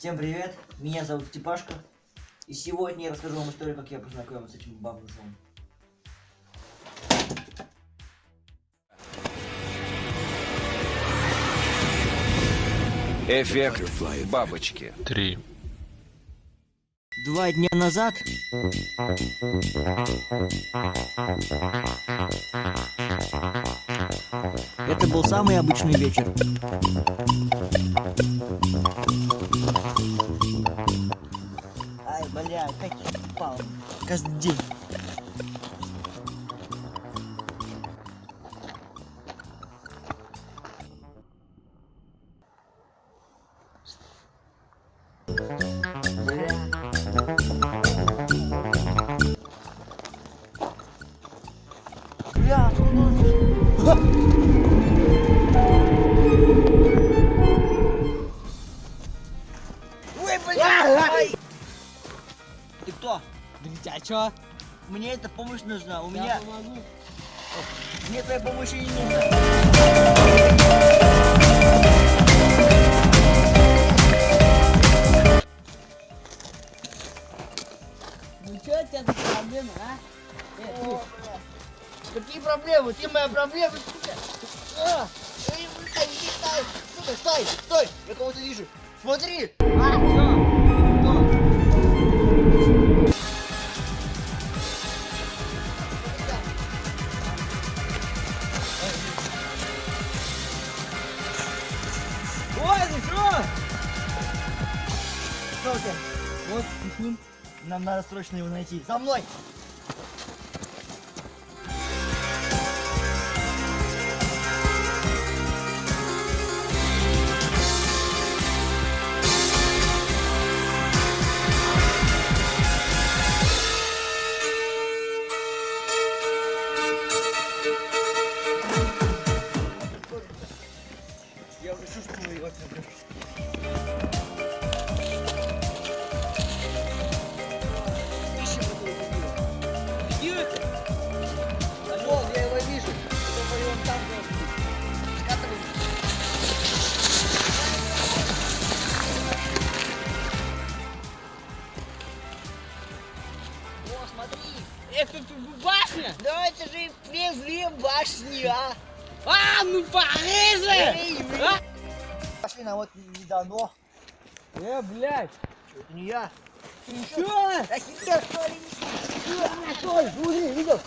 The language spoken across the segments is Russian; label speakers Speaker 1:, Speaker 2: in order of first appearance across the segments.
Speaker 1: Всем привет, меня зовут Степашка. И сегодня я расскажу вам историю, как я познакомился с этим бомжом.
Speaker 2: Эффект бабочки.
Speaker 3: Три.
Speaker 1: Два дня назад это был самый обычный вечер. Каждый день. Ха! Ой, бля! Ты кто?
Speaker 4: Да а чё?
Speaker 1: Мне эта помощь нужна. У
Speaker 4: Я
Speaker 1: меня...
Speaker 4: помогу.
Speaker 1: Мне твоя помощь не нужна.
Speaker 4: Ну чё у тебя за проблемы, а? Э,
Speaker 1: О. Какие проблемы? Ты моя проблема, сука. А, эй, бля, иди стой. Сука, стой, стой. Я кого-то вижу. Смотри.
Speaker 4: а,
Speaker 1: Вот, пихун. Нам надо срочно его найти. За мной! Это
Speaker 4: башня?
Speaker 1: Да это же привезли башни, а.
Speaker 4: А, ну порежи!
Speaker 1: Эй,
Speaker 4: А?
Speaker 1: Пошли на вот не дано.
Speaker 4: Э, блядь.
Speaker 1: Чё, это не я.
Speaker 4: Ты чё?
Speaker 1: Да хитер, что ли? А, Стой, смотри, видел?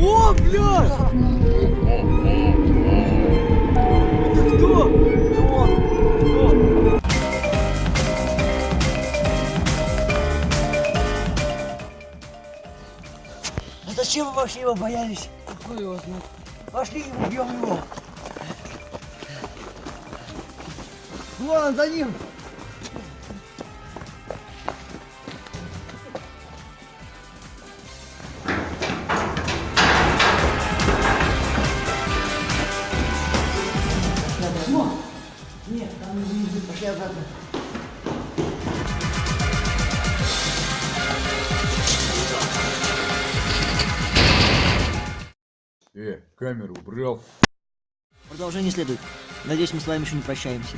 Speaker 4: О, блядь!
Speaker 1: зачем вы вообще его боялись?
Speaker 4: Какой его знает?
Speaker 1: Пошли и убьем его. Вон, за ним. Нет, там не. Пошли обратно.
Speaker 5: Э, камеру убрал.
Speaker 1: Продолжение следует. Надеюсь, мы с вами еще не прощаемся.